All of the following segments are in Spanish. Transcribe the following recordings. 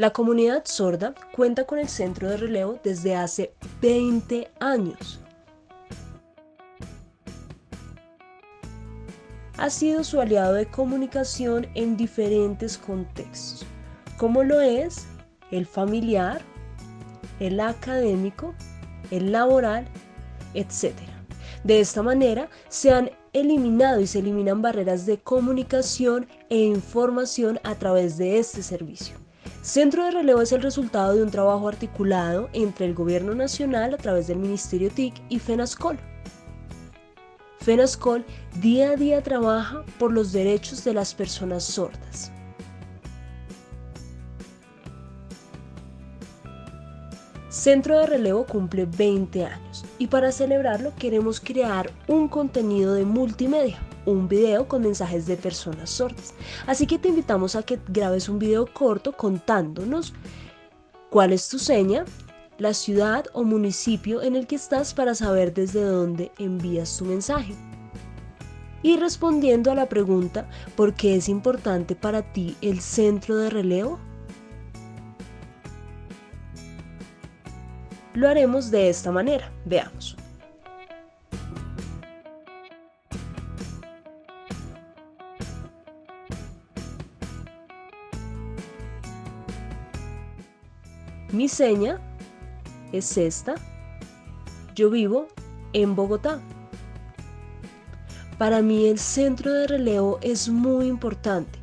La comunidad sorda cuenta con el centro de relevo desde hace 20 años. Ha sido su aliado de comunicación en diferentes contextos, como lo es el familiar, el académico, el laboral, etc. De esta manera se han eliminado y se eliminan barreras de comunicación e información a través de este servicio. Centro de Relevo es el resultado de un trabajo articulado entre el Gobierno Nacional a través del Ministerio TIC y FENASCOL. FENASCOL día a día trabaja por los derechos de las personas sordas. Centro de Relevo cumple 20 años y para celebrarlo queremos crear un contenido de multimedia, un video con mensajes de personas sordas. Así que te invitamos a que grabes un video corto contándonos cuál es tu seña, la ciudad o municipio en el que estás para saber desde dónde envías tu mensaje. Y respondiendo a la pregunta, ¿por qué es importante para ti el centro de relevo? Lo haremos de esta manera. Veamos. Mi seña es esta. Yo vivo en Bogotá. Para mí el centro de relevo es muy importante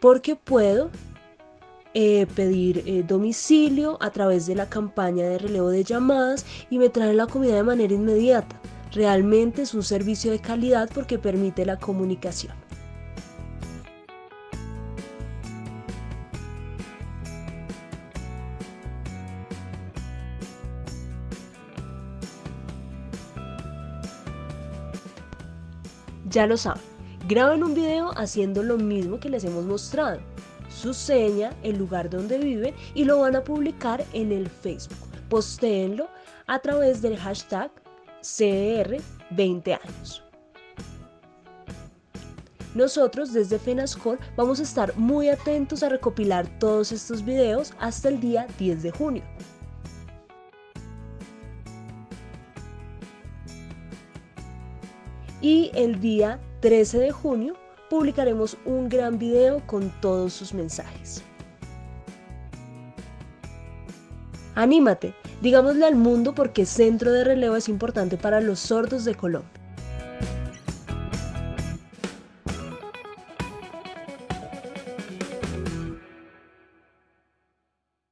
porque puedo eh, pedir eh, domicilio a través de la campaña de relevo de llamadas y me traen la comida de manera inmediata. Realmente es un servicio de calidad porque permite la comunicación. Ya lo saben, graben un video haciendo lo mismo que les hemos mostrado su seña, el lugar donde viven y lo van a publicar en el Facebook. Postéenlo a través del hashtag CR20 años. Nosotros desde FENASCOL vamos a estar muy atentos a recopilar todos estos videos hasta el día 10 de junio. Y el día 13 de junio publicaremos un gran video con todos sus mensajes. Anímate, digámosle al mundo por qué Centro de Relevo es importante para los sordos de Colombia.